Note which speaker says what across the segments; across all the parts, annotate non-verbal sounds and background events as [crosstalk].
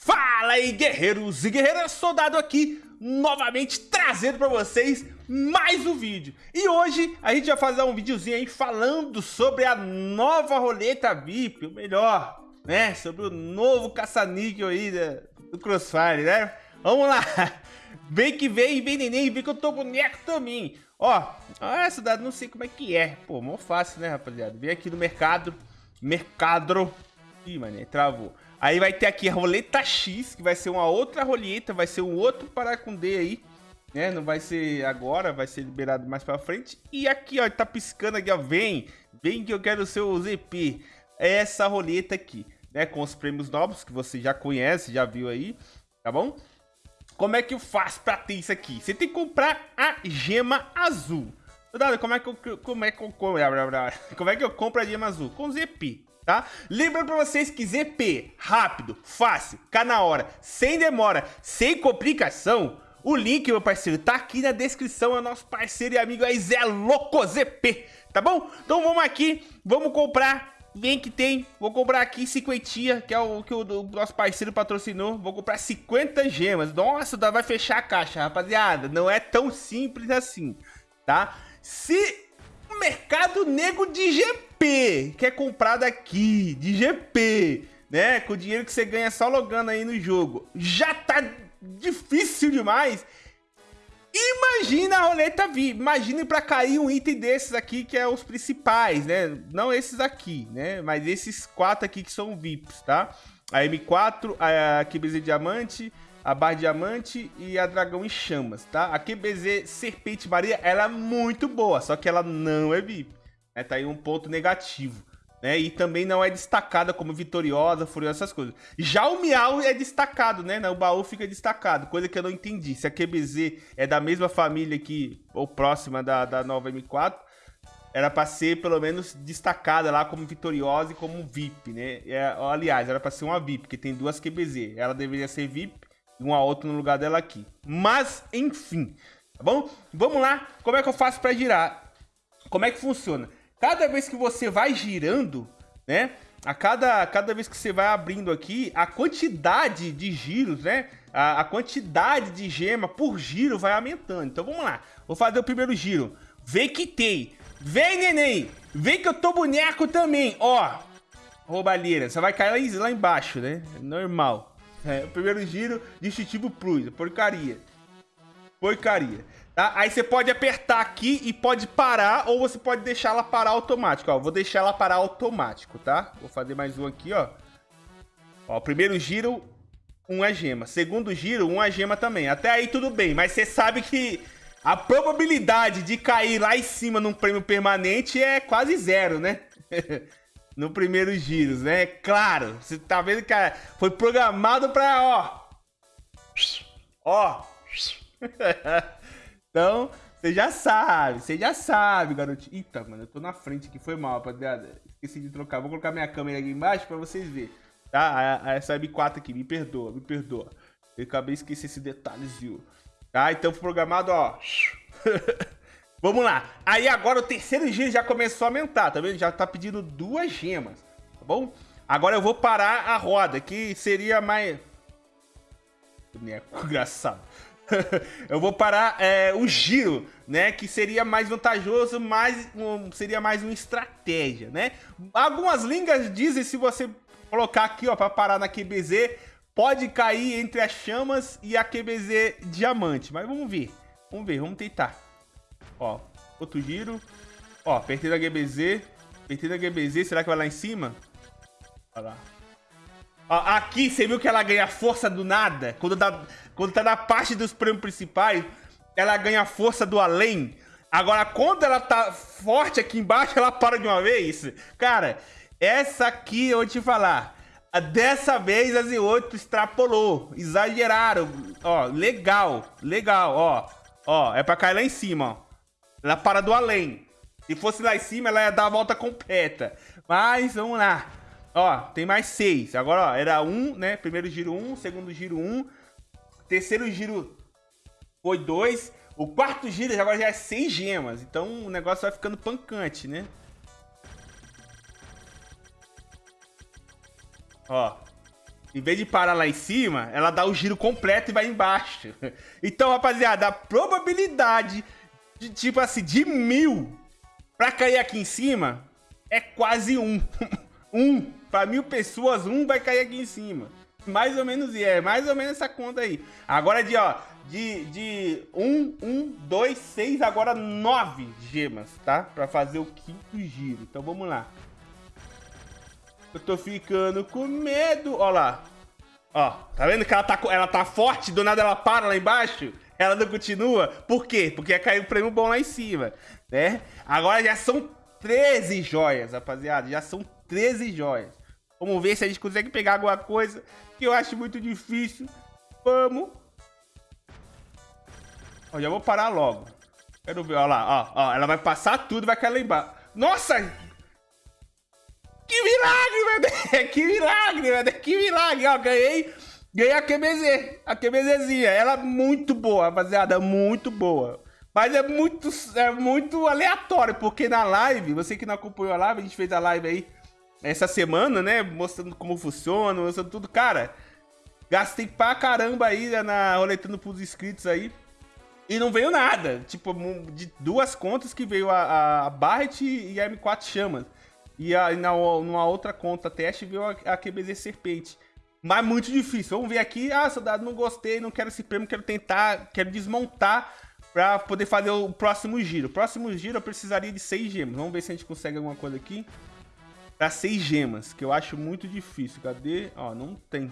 Speaker 1: Fala aí guerreiros e guerreiras, soldado aqui novamente trazendo para vocês mais um vídeo. E hoje a gente vai fazer um videozinho aí falando sobre a nova roleta VIP, ou melhor, né, sobre o novo caça-níquel aí do Crossfire, né? Vamos lá, [laughs] vem que vem, vem neném, vem que eu tô boneco também. Ó, ah, soldado, não sei como é que é, pô, mó fácil né rapaziada, vem aqui no mercado, mercado, ih mané, travou Aí vai ter aqui a roleta X, que vai ser uma outra roleta, vai ser um outro D aí, né? Não vai ser agora, vai ser liberado mais pra frente. E aqui, ó, tá piscando aqui, ó, vem, vem que eu quero o seu ZP. É essa roleta aqui, né? Com os prêmios novos que você já conhece, já viu aí, tá bom? Como é que eu faço pra ter isso aqui? Você tem que comprar a gema azul. Como é que eu, como é que eu, como é que eu compro a gema azul? Com ZP tá? Lembrando pra vocês que ZP, rápido, fácil, cá na hora, sem demora, sem complicação, o link, meu parceiro, tá aqui na descrição, é nosso parceiro e amigo aí, Zé Louco ZP, tá bom? Então vamos aqui, vamos comprar, vem que tem, vou comprar aqui 50, que é o que o, o nosso parceiro patrocinou, vou comprar 50 gemas, nossa, vai fechar a caixa, rapaziada, não é tão simples assim, tá? Se mercado nego de GP que é comprado aqui, de GP, né? Com o dinheiro que você ganha só logando aí no jogo. Já tá difícil demais. Imagina a roleta VIP. Imagine para cair um item desses aqui, que é os principais, né? Não esses aqui, né? Mas esses quatro aqui que são VIPs, tá? A M4, a QBZ Diamante, a Barra Diamante e a Dragão em Chamas, tá? A QBZ Serpente Maria, ela é muito boa, só que ela não é VIP. Né? Tá aí um ponto negativo. Né? E também não é destacada como vitoriosa, furiosa, essas coisas. Já o Miau é destacado, né? O baú fica destacado, coisa que eu não entendi. Se a QBZ é da mesma família que, ou próxima da, da nova M4, era para ser pelo menos destacada lá como vitoriosa e como VIP, né? É, aliás, era para ser uma VIP, porque tem duas QBZ. Ela deveria ser VIP e uma outra no lugar dela aqui. Mas, enfim, tá bom? Vamos lá, como é que eu faço para girar? Como é que funciona? cada vez que você vai girando, né? A cada, cada vez que você vai abrindo aqui, a quantidade de giros, né? A, a, quantidade de gema por giro vai aumentando. Então vamos lá. Vou fazer o primeiro giro. Vem que tem. Vem, neném. Vem que eu tô boneco também. Ó. Roubalheira. Você vai cair lá embaixo, né? Normal. É, o primeiro giro, distintivo plus. Porcaria. Porcaria. Tá? Aí você pode apertar aqui e pode parar, ou você pode deixar ela parar automático, ó. Vou deixar ela parar automático, tá? Vou fazer mais um aqui, ó. Ó, primeiro giro, uma gema. Segundo giro, uma gema também. Até aí tudo bem, mas você sabe que a probabilidade de cair lá em cima num prêmio permanente é quase zero, né? [laughs] no primeiro giros, né? Claro, você tá vendo que foi programado pra, ó... Ó... [laughs] Então, você já sabe, você já sabe, garotinho. Eita, mano, eu tô na frente aqui, foi mal, rapaziada. Esqueci de trocar. Vou colocar minha câmera aqui embaixo pra vocês verem. Tá? Essa M4 aqui, me perdoa, me perdoa. Eu acabei de esquecer esse detalhezinho. Tá? Então, programado, ó. [laughs] Vamos lá. Aí agora o terceiro giro já começou a aumentar, tá vendo? Já tá pedindo duas gemas, tá bom? Agora eu vou parar a roda, que seria mais... Boneco [laughs] engraçado. [laughs] eu vou parar é, o giro, né? Que seria mais vantajoso, mas um, seria mais uma estratégia, né? Algumas línguas dizem se você colocar aqui, ó, para parar na QBZ, pode cair entre as chamas e a QBZ diamante. Mas vamos ver, vamos ver, vamos tentar. Ó, outro giro. Ó, apertei na QBZ, apertei na QBZ, será que vai lá em cima? Olha lá. Aqui, você viu que ela ganha força do nada? Quando tá, quando tá na parte dos prêmios principais, ela ganha força do além. Agora, quando ela tá forte aqui embaixo, ela para de uma vez. Cara, essa aqui eu vou te falar. Dessa vez a Z8 extrapolou, exageraram. Ó, legal, legal, ó. Ó, é pra cair lá em cima, ó. Ela para do além. Se fosse lá em cima, ela ia dar a volta completa. Mas, vamos lá. Ó, tem mais seis. Agora, ó, era um, né? Primeiro giro um, segundo giro um. Terceiro giro foi dois. O quarto giro agora já é seis gemas. Então o negócio vai ficando pancante, né? Ó. Em vez de parar lá em cima, ela dá o giro completo e vai embaixo. [laughs] Então, rapaziada, a probabilidade de, tipo assim, de mil pra cair aqui em cima é quase um. [laughs] um. Pra mil pessoas, um vai cair aqui em cima. Mais ou menos, é mais ou menos essa conta aí. Agora de, ó, de, de 1, 1, 2, 6, agora 9 gemas, tá? Pra fazer o quinto giro. Então vamos lá. Eu tô ficando com medo. Ó lá. Ó, tá vendo que ela tá, ela tá forte? Do nada ela para lá embaixo? Ela não continua? Por quê? Porque caiu um prêmio bom lá em cima, né? Agora já são 13 joias, rapaziada. Já são 13 joias. Vamos ver se a gente consegue pegar alguma coisa que eu acho muito difícil. Vamos. Ó, já vou parar logo. Quero ver, ó lá, ó, ó. Ela vai passar tudo, vai cair lá embaixo. Nossa! Que milagre, velho! [laughs] Que milagre, velho! Que milagre! Ó, ganhei, ganhei a QBZ, a QBZzinha. Ela é muito boa, rapaziada, muito boa. Mas é muito, é muito aleatório, porque na live, você que não acompanhou a live, a gente fez a live aí essa semana, né? Mostrando como funciona, mostrando tudo. Cara, gastei pra caramba aí né, na roletando pros inscritos aí. E não veio nada. Tipo, de duas contas que veio a, a Barret e a M4 Chamas. E a, na, numa outra conta teste veio a, a QBZ Serpente. Mas muito difícil. Vamos ver aqui. Ah, soldado, não gostei, não quero esse prêmio, quero tentar, quero desmontar pra poder fazer o próximo giro. O próximo giro eu precisaria de 6 gemas. Vamos ver se a gente consegue alguma coisa aqui para seis gemas, que eu acho muito difícil. Cadê? Ó, não tem.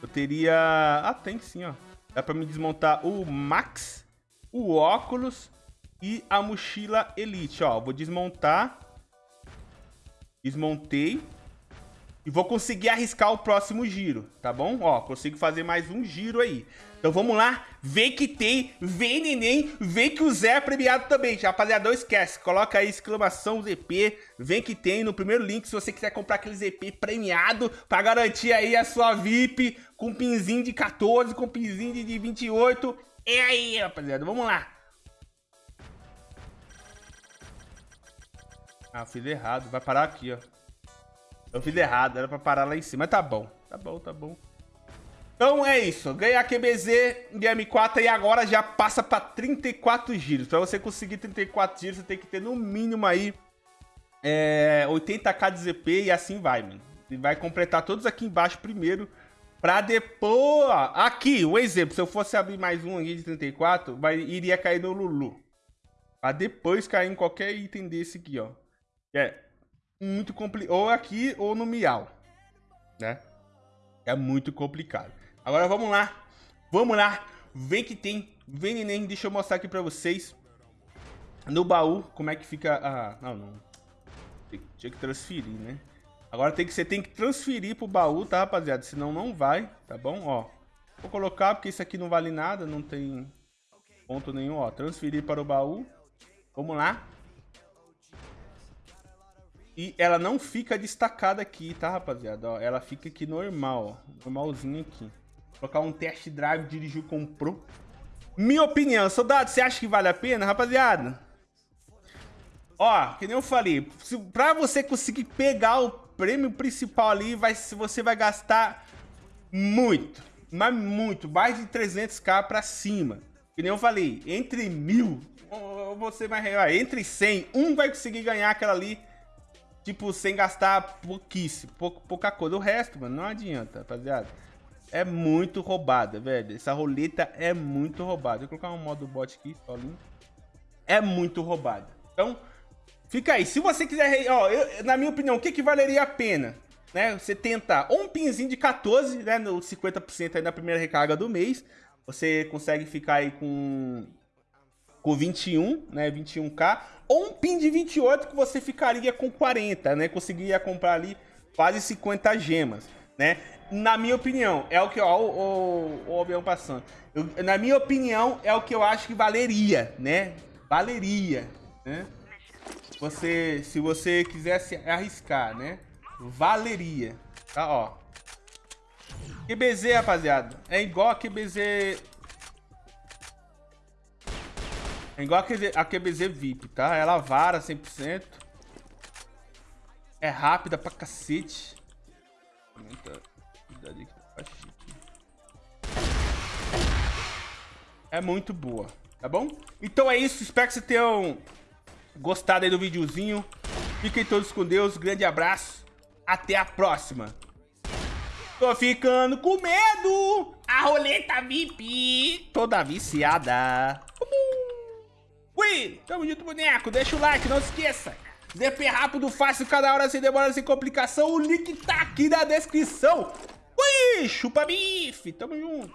Speaker 1: Eu teria... Ah, tem sim, ó. Dá para me desmontar o Max, o óculos e a mochila Elite, ó. Vou desmontar. Desmontei. E vou conseguir arriscar o próximo giro, tá bom? Ó, consigo fazer mais um giro aí. Então vamos lá, vê que tem, vê neném, vê que o Zé é premiado também. Rapaziada, não esquece, coloca aí exclamação ZP, vem que tem no primeiro link se você quiser comprar aquele ZP premiado pra garantir aí a sua VIP com pinzinho de 14, com pinzinho de 28. É aí, rapaziada, vamos lá. Ah, fiz errado, vai parar aqui, ó. Eu fiz errado, era pra parar lá em cima, mas tá bom, tá bom, tá bom. Então é isso, ganhar QBZ em M4 e agora já passa para 34 giros. Para você conseguir 34 giros, você tem que ter no mínimo aí é, 80k de ZP e assim vai, mano. E vai completar todos aqui embaixo primeiro, para depois... Aqui, um exemplo, se eu fosse abrir mais um aqui de 34, vai, iria cair no Lulu. Para depois cair em qualquer item desse aqui, ó. É muito complicado. Ou aqui ou no Miau, né? É muito complicado. Agora vamos lá. Vamos lá. Vem que tem. Vem neném. Deixa eu mostrar aqui pra vocês. No baú, como é que fica a... Não, não. Tinha que transferir, né? Agora tem que, você tem que transferir pro baú, tá, rapaziada? Senão não vai, tá bom? Ó. Vou colocar porque isso aqui não vale nada. Não tem ponto nenhum, ó. Transferir para o baú. Vamos lá. E ela não fica destacada aqui, tá, rapaziada? Ó, ela fica aqui normal, ó. Normalzinho aqui. Colocar um test drive, dirigiu, comprou. Minha opinião, soldado, você acha que vale a pena, rapaziada? Ó, que nem eu falei, se, pra você conseguir pegar o prêmio principal ali, vai, você vai gastar muito, mas muito, mais de 300k pra cima. Que nem eu falei, entre mil, você vai, entre 100, um vai conseguir ganhar aquela ali, tipo, sem gastar pouquíssimo, pouca, pouca coisa. O resto, mano, não adianta, rapaziada é muito roubada, velho. Essa roleta é muito roubada. Vou colocar um modo bot aqui, solinho. É muito roubada. Então, fica aí. Se você quiser, ó, eu, na minha opinião, o que, que valeria a pena? Né, você tentar ou um pinzinho de 14, né, no 50% aí na primeira recarga do mês. Você consegue ficar aí com com 21, né, 21k, ou um pin de 28 que você ficaria com 40, né, conseguiria comprar ali quase 50 gemas, né? na minha opinião, é o que, ó, o, o, o avião passando. Eu, na minha opinião, é o que eu acho que valeria, né? Valeria, né? Você, se você quisesse arriscar, né? Valeria, tá, ó. QBZ, rapaziada, é igual a QBZ... É igual a QBZ, VIP, tá? Ela vara 100%. É rápida pra cacete. É muito boa, tá bom? Então é isso, espero que vocês tenham gostado aí do videozinho. Fiquem todos com Deus, grande abraço, até a próxima. Tô ficando com medo, a roleta VIP toda viciada. Tamo junto, boneco, deixa o like, não se esqueça. ZP rápido, fácil, cada hora sem demora, sem complicação. O link tá aqui na descrição. Ui, chupa bife, tamo junto.